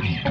Yeah.